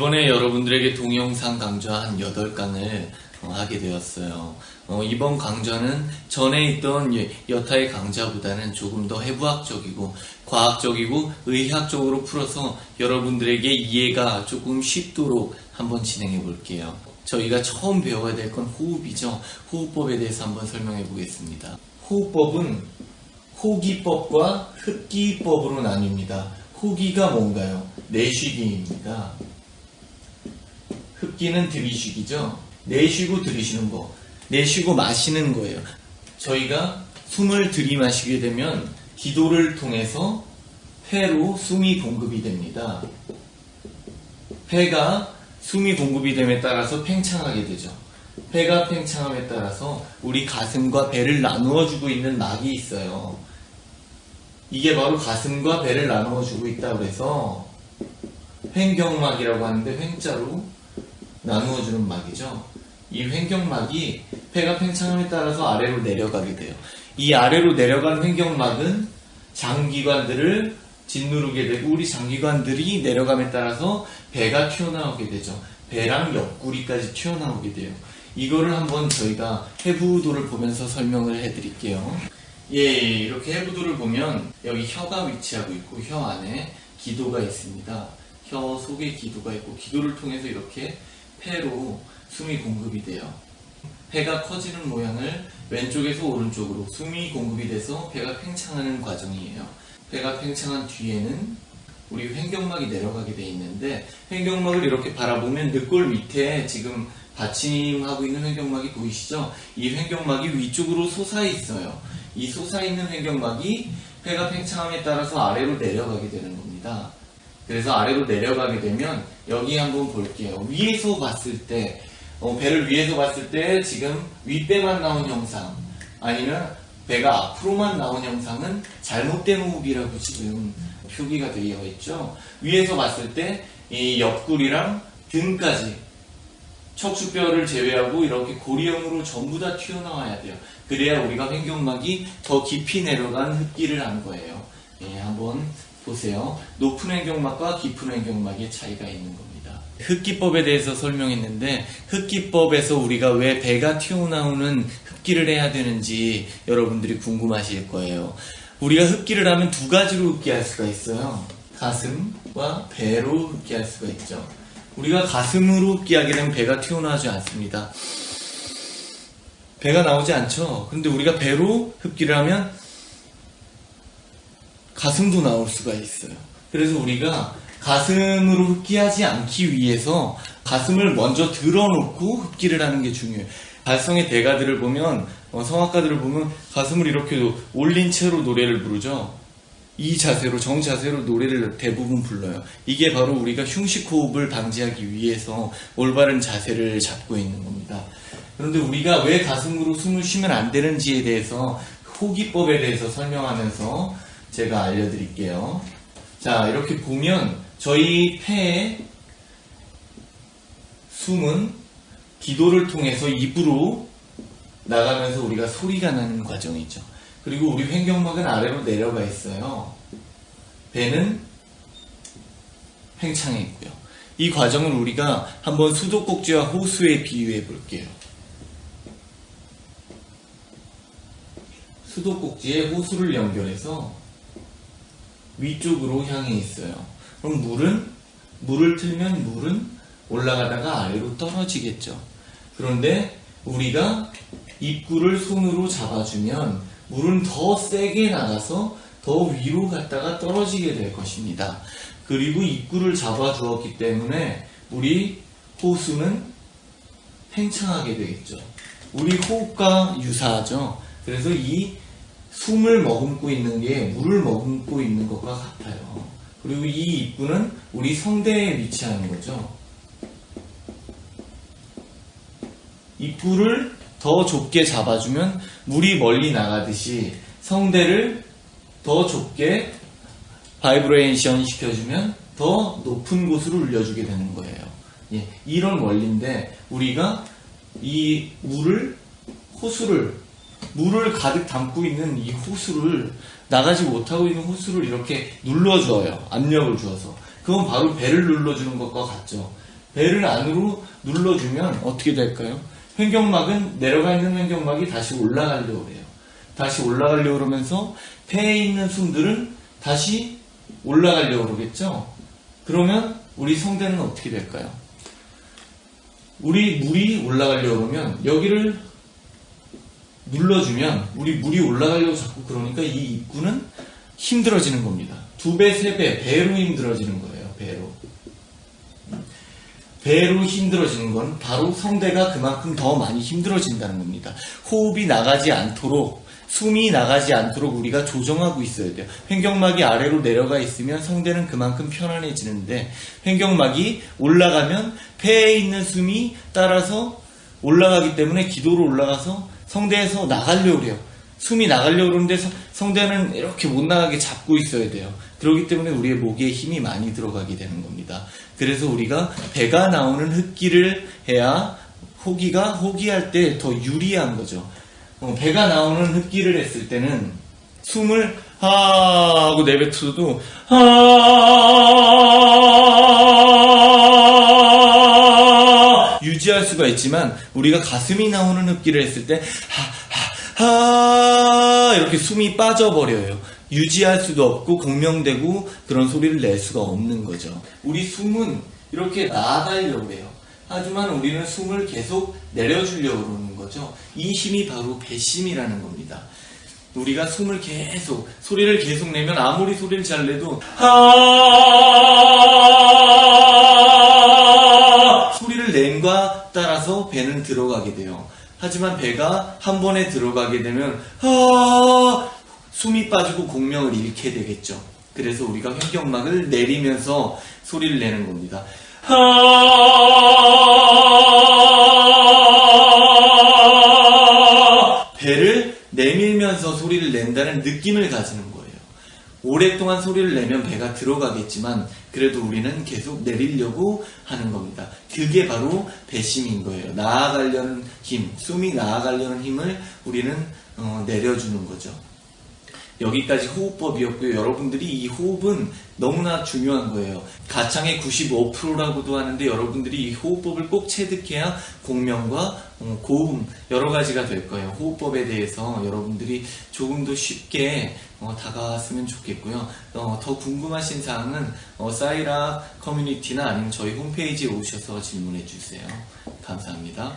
이번에 여러분들에게 동영상 강좌 한 8강을 하게 되었어요. 어, 이번 강좌는 전에 있던 예- 여타의 강좌보다는 조금 더 해부학적이고 과학적이고 의학적으로 풀어서 여러분들에게 이해가 조금 쉽도록 한번 진행해 볼게요. 저희가 처음 배워야 될 건 호흡이죠. 호흡법에 대해서 한번 설명해 보겠습니다. 호흡법은 호기법과 흡기법으로 나뉩니다. 호기가 뭔가요? 내쉬기입니다. 흡기는 들이쉬기죠. 내쉬고 들이쉬는 거. 내쉬고 마시는 거예요. 저희가 숨을 들이마시게 되면 기도를 통해서 폐로 숨이 공급이 됩니다. 폐가 숨이 공급이 됨에 따라서 팽창하게 되죠. 폐가 팽창함에 따라서 우리 가슴과 배를 나누어 주고 있는 막이 있어요. 이게 바로 가슴과 배를 나누어 주고 있다 그래서 횡경막이라고 하는데 횡자로 나누어 주는 막이죠. 이 횡경막이 폐가 팽창함에 따라서 아래로 내려가게 돼요. 이 아래로 내려간 횡경막은 장기관들을 짓누르게 되고 우리 장기관들이 내려감에 따라서 배가 튀어나오게 되죠. 배랑 옆구리까지 튀어나오게 돼요. 이거를 한번 저희가 해부도를 보면서 설명을 해드릴게요. 예, 이렇게 해부도를 보면 여기 혀가 위치하고 있고 혀 안에 기도가 있습니다. 혀 속에 기도가 있고 기도를 통해서 이렇게 폐로 숨이 공급이 돼요. 배가 커지는 모양을 왼쪽에서 오른쪽으로 숨이 공급이 돼서 배가 팽창하는 과정이에요. 배가 팽창한 뒤에는 우리 횡경막이 내려가게 돼 있는데 횡경막을 이렇게 바라보면 늑골 밑에 지금 받침하고 있는 횡경막이 보이시죠? 이 횡경막이 위쪽으로 솟아 있어요. 이 솟아 있는 횡경막이 배가 팽창함에 따라서 아래로 내려가게 되는 겁니다. 그래서 아래로 내려가게 되면 여기 한번 볼게요. 위에서 봤을 때 어, 배를 위에서 봤을 때 지금 윗배만 나온 형상 아니면 배가 앞으로만 나온 형상은 잘못된 호흡이라고 지금 표기가 되어 있죠. 위에서 봤을 때 이 옆구리랑 등까지 척추뼈를 제외하고 이렇게 고리형으로 전부 다 튀어나와야 돼요. 그래야 우리가 횡경막이 더 깊이 내려간 흡기를 한 거예요. 예, 한번 보세요. 높은 횡경막과 깊은 횡경막의 차이가 있는 겁니다. 흡기법에 대해서 설명했는데 흡기법에서 우리가 왜 배가 튀어나오는 흡기를 해야 되는지 여러분들이 궁금하실 거예요. 우리가 흡기를 하면 두 가지로 흡기할 수가 있어요. 가슴과 배로 흡기할 수가 있죠. 우리가 가슴으로 흡기하게 되면 배가 튀어나오지 않습니다. 배가 나오지 않죠. 근데 우리가 배로 흡기를 하면 가슴도 나올 수가 있어요. 그래서 우리가 가슴으로 흡기하지 않기 위해서 가슴을 먼저 들어놓고 흡기를 하는 게 중요해요. 발성의 대가들을 보면 어, 성악가들을 보면 가슴을 이렇게 올린 채로 노래를 부르죠. 이 자세로 정자세로 노래를 대부분 불러요. 이게 바로 우리가 흉식 호흡을 방지하기 위해서 올바른 자세를 잡고 있는 겁니다. 그런데 우리가 왜 가슴으로 숨을 쉬면 안 되는지에 대해서 호기법에 대해서 설명하면서 제가 알려드릴게요. 자, 이렇게 보면 저희 폐의 숨은 기도를 통해서 입으로 나가면서 우리가 소리가 나는 과정이죠. 그리고 우리 횡경막은 아래로 내려가 있어요. 배는 팽창해 있고요. 이 과정을 우리가 한번 수도꼭지와 호수에 비유해 볼게요. 수도꼭지에 호수를 연결해서 위쪽으로 향해 있어요. 그럼 물은 물을 틀면 물은 올라가다가 아래로 떨어지겠죠. 그런데 우리가 입구를 손으로 잡아주면 물은 더 세게 나가서 더 위로 갔다가 떨어지게 될 것입니다. 그리고 입구를 잡아주었기 때문에 우리 호수는 팽창하게 되겠죠. 우리 호흡과 유사하죠. 그래서 이 숨을 머금고 있는 게 물을 머금고 있는 것과 같아요. 그리고 이 입구는 우리 성대에 위치하는 거죠. 입구를 더 좁게 잡아주면 물이 멀리 나가듯이 성대를 더 좁게 바이브레이션 시켜주면 더 높은 곳으로 울려주게 되는 거예요. 예, 이런 원리인데 우리가 이 물을 호수를 물을 가득 담고 있는 이 호수를 나가지 못하고 있는 호수를 이렇게 눌러줘요. 압력을 주어서. 그건 바로 배를 눌러주는 것과 같죠. 배를 안으로 눌러주면 어떻게 될까요? 횡격막은 내려가 있는 횡격막이 다시 올라가려고 해요. 다시 올라가려고 그러면서 폐에 있는 숨들은 다시 올라가려고 그러겠죠? 그러면 우리 성대는 어떻게 될까요? 우리 물이 올라가려고 그러면 여기를 눌러주면 우리 물이 올라가려고 자꾸 그러니까 이 입구는 힘들어지는 겁니다. 두 배, 세 배, 배로 힘들어지는 거예요. 배로. 배로 힘들어지는 건 바로 성대가 그만큼 더 많이 힘들어진다는 겁니다. 호흡이 나가지 않도록 숨이 나가지 않도록 우리가 조정하고 있어야 돼요. 횡격막이 아래로 내려가 있으면 성대는 그만큼 편안해지는데 횡격막이 올라가면 폐에 있는 숨이 따라서 올라가기 때문에 기도로 올라가서 성대에서 나가려고 해요. 숨이 나가려고 그러는데 성- 성대는 이렇게 못 나가게 잡고 있어야 돼요. 그렇기 때문에 우리의 목에 힘이 많이 들어가게 되는 겁니다. 그래서 우리가 배가 나오는 흡기를 해야 호기가 호기할 때 더 유리한 거죠. 어, 배가 나오는 흡기를 했을 때는 숨을 하 하고 내뱉어도 하 할 수가 있지만 우리가 가슴이 나오는 흡기를 했을 때 하, 하, 하 이렇게 숨이 빠져버려요. 유지할 수도 없고 공명되고 그런 소리를 낼 수가 없는 거죠. 우리 숨은 이렇게 나아가려고 해요. 하지만 우리는 숨을 계속 내려주려고 그러는 거죠. 이 힘이 바로 배심이라는 겁니다. 우리가 숨을 계속 소리를 계속 내면 아무리 소리를 잘 내도 하 소리를 낸과 따라서 배는 들어가게 돼요. 하지만 배가 한 번에 들어가게 되면 하 숨이 빠지고 공명을 잃게 되겠죠. 그래서 우리가 횡격막을 내리면서 소리를 내는 겁니다. 하 배를 내밀면서 소리를 낸다는 느낌을 가지는 거예요. 오랫동안 소리를 내면 배가 들어가겠지만 그래도 우리는 계속 내리려고 하는 겁니다. 그게 바로 배심인 거예요. 나아가려는 힘, 숨이 나아가려는 힘을 우리는 어, 내려주는 거죠. 여기까지 호흡법이었고요. 여러분들이 이 호흡은 너무나 중요한 거예요. 가창의 95%라고도 하는데 여러분들이 이 호흡법을 꼭 체득해야 공명과 어, 고음 여러 가지가 될 거예요. 호흡법에 대해서 여러분들이 조금 더 쉽게 어, 다가왔으면 좋겠고요. 어, 더 궁금하신 사항은 어, 사이라 커뮤니티나 아니면 저희 홈페이지에 오셔서 질문해 주세요. 감사합니다.